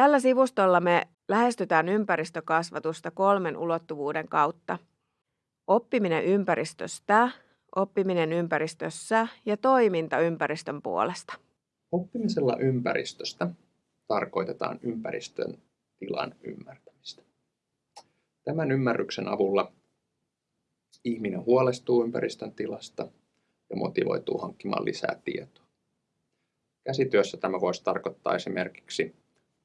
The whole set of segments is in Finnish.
Tällä sivustolla me lähestytään ympäristökasvatusta kolmen ulottuvuuden kautta. Oppiminen ympäristöstä, oppiminen ympäristössä ja toiminta ympäristön puolesta. Oppimisella ympäristöstä tarkoitetaan ympäristön tilan ymmärtämistä. Tämän ymmärryksen avulla ihminen huolestuu ympäristön tilasta ja motivoituu hankkimaan lisää tietoa. Käsityössä tämä voisi tarkoittaa esimerkiksi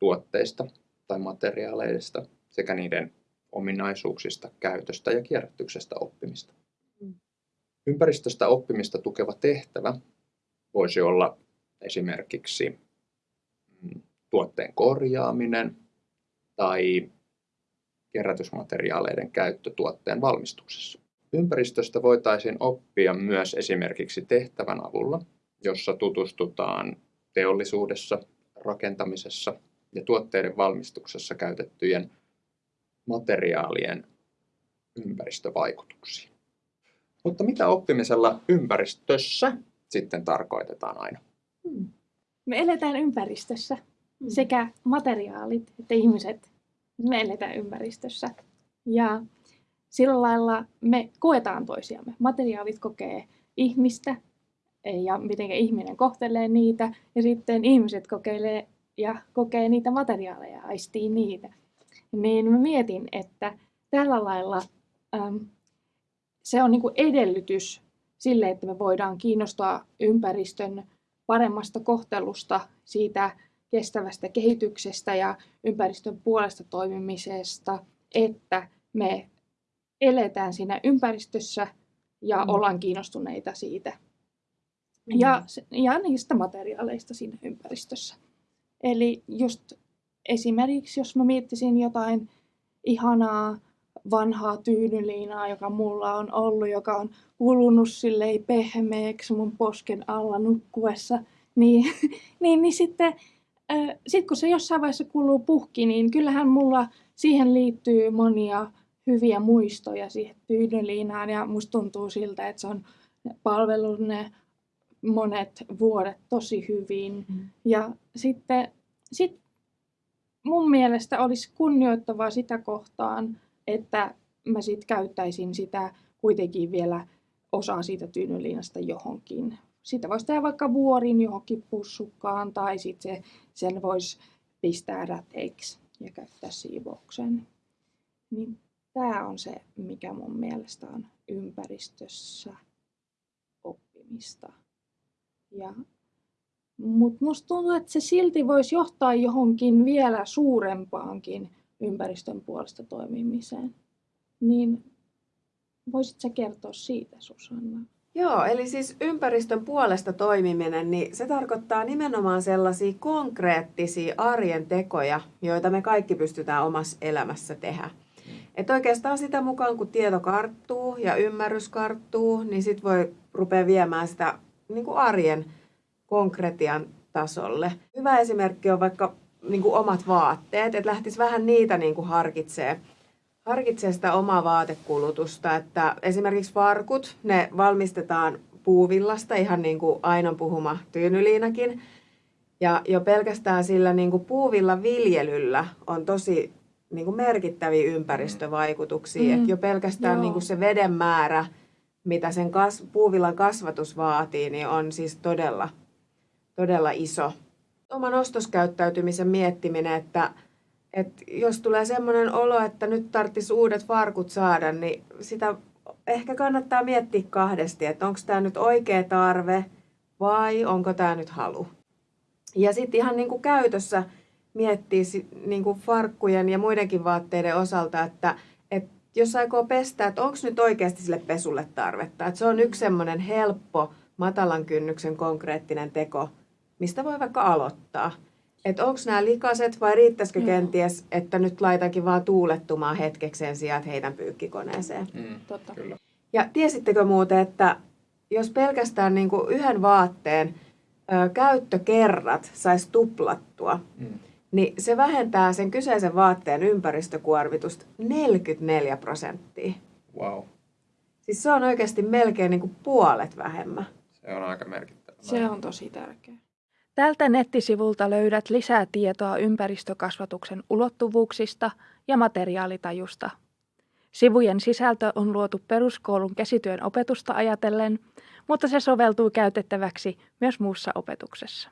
tuotteista tai materiaaleista sekä niiden ominaisuuksista, käytöstä ja kierrätyksestä oppimista. Mm. Ympäristöstä oppimista tukeva tehtävä voisi olla esimerkiksi mm, tuotteen korjaaminen tai kerätysmateriaaleiden käyttö tuotteen valmistuksessa. Ympäristöstä voitaisiin oppia myös esimerkiksi tehtävän avulla, jossa tutustutaan teollisuudessa, rakentamisessa ja tuotteiden valmistuksessa käytettyjen materiaalien ympäristövaikutuksiin. Mutta mitä oppimisella ympäristössä sitten tarkoitetaan aina? Hmm. Me eletään ympäristössä. Hmm. Sekä materiaalit että ihmiset. Me eletään ympäristössä. Ja sillä lailla me koetaan toisiamme. Materiaalit kokee ihmistä ja miten ihminen kohtelee niitä. Ja sitten ihmiset kokeilee ja kokee niitä materiaaleja, aistii niitä. Niin mä mietin, että tällä lailla äm, se on niinku edellytys sille, että me voidaan kiinnostaa ympäristön paremmasta kohtelusta, siitä kestävästä kehityksestä ja ympäristön puolesta toimimisesta, että me eletään siinä ympäristössä ja mm. ollaan kiinnostuneita siitä. Mm. Ja, ja niistä materiaaleista siinä ympäristössä. Eli just esimerkiksi, jos mä miettisin jotain ihanaa vanhaa tyynyliinaa, joka mulla on ollut, joka on kulunut silleen pehmeäksi mun posken alla nukkuessa, niin, niin, niin sitten äh, sit kun se jossain vaiheessa kuluu puhki, niin kyllähän mulla siihen liittyy monia hyviä muistoja siihen tyynyliinaan. Ja musta tuntuu siltä, että se on palvellut ne monet vuodet tosi hyvin. Mm. Ja sitten sit mun mielestä olisi kunnioittavaa sitä kohtaan, että mä sit käyttäisin sitä kuitenkin vielä osaa siitä tyynyliinasta johonkin. Sitä voisi tehdä vaikka vuorin johonkin pussukkaan tai sitten se, sen voisi pistää räteiksi ja käyttää siivoukseen. Niin tämä on se, mikä mun mielestä on ympäristössä oppimista. Ja, mutta musta tuntuu, että se silti voisi johtaa johonkin vielä suurempaankin ympäristön puolesta toimimiseen. Niin voisit sä kertoa siitä, Susanna? Joo, eli siis ympäristön puolesta toimiminen, niin se tarkoittaa nimenomaan sellaisia konkreettisia arjen tekoja, joita me kaikki pystytään omassa elämässä tehdä. Että oikeastaan sitä mukaan, kun tieto karttuu ja ymmärrys karttuu, niin sit voi rupea viemään sitä niin kuin arjen konkretian tasolle. Hyvä esimerkki on vaikka niin kuin omat vaatteet, että lähtisi vähän niitä niin kuin harkitsee, harkitsee sitä omaa vaatekulutusta. Että esimerkiksi farkut, ne valmistetaan puuvillasta, ihan niin kuin Ainon puhuma tyynyliinakin. Ja jo pelkästään sillä niin kuin puuvillan viljelyllä on tosi niin kuin merkittäviä ympäristövaikutuksia. Mm. Et jo pelkästään niin kuin se veden määrä, mitä sen kas, puuvillan kasvatus vaatii, niin on siis todella, todella iso. Oman ostoskäyttäytymisen miettiminen, että, että jos tulee sellainen olo, että nyt tarvitsisi uudet farkut saada, niin sitä ehkä kannattaa miettiä kahdesti, että onko tämä nyt oikea tarve vai onko tämä nyt halu. Ja sitten ihan niin kuin käytössä miettiä niin kuin farkkujen ja muidenkin vaatteiden osalta, että, että jos aikoo pestä, että onko nyt oikeasti sille pesulle tarvetta. Että se on yksi semmoinen helppo, matalan kynnyksen konkreettinen teko, mistä voi vaikka aloittaa. Että onko nämä likaset vai riittäisikö mm. kenties, että nyt laitankin vaan tuulettumaan hetkeksi sijaan, että heitän pyykkikoneeseen. Mm, Totta. Kyllä. Ja tiesittekö muuten, että jos pelkästään niin kuin yhden vaatteen ö, käyttökerrat saisi tuplattua, mm niin se vähentää sen kyseisen vaatteen ympäristökuormitusta 44 prosenttia. Wow. Siis se on oikeasti melkein niin kuin puolet vähemmän. Se on aika merkittävä. Se on tosi tärkeä. Tältä nettisivulta löydät lisää tietoa ympäristökasvatuksen ulottuvuuksista ja materiaalitajusta. Sivujen sisältö on luotu peruskoulun käsityön opetusta ajatellen, mutta se soveltuu käytettäväksi myös muussa opetuksessa.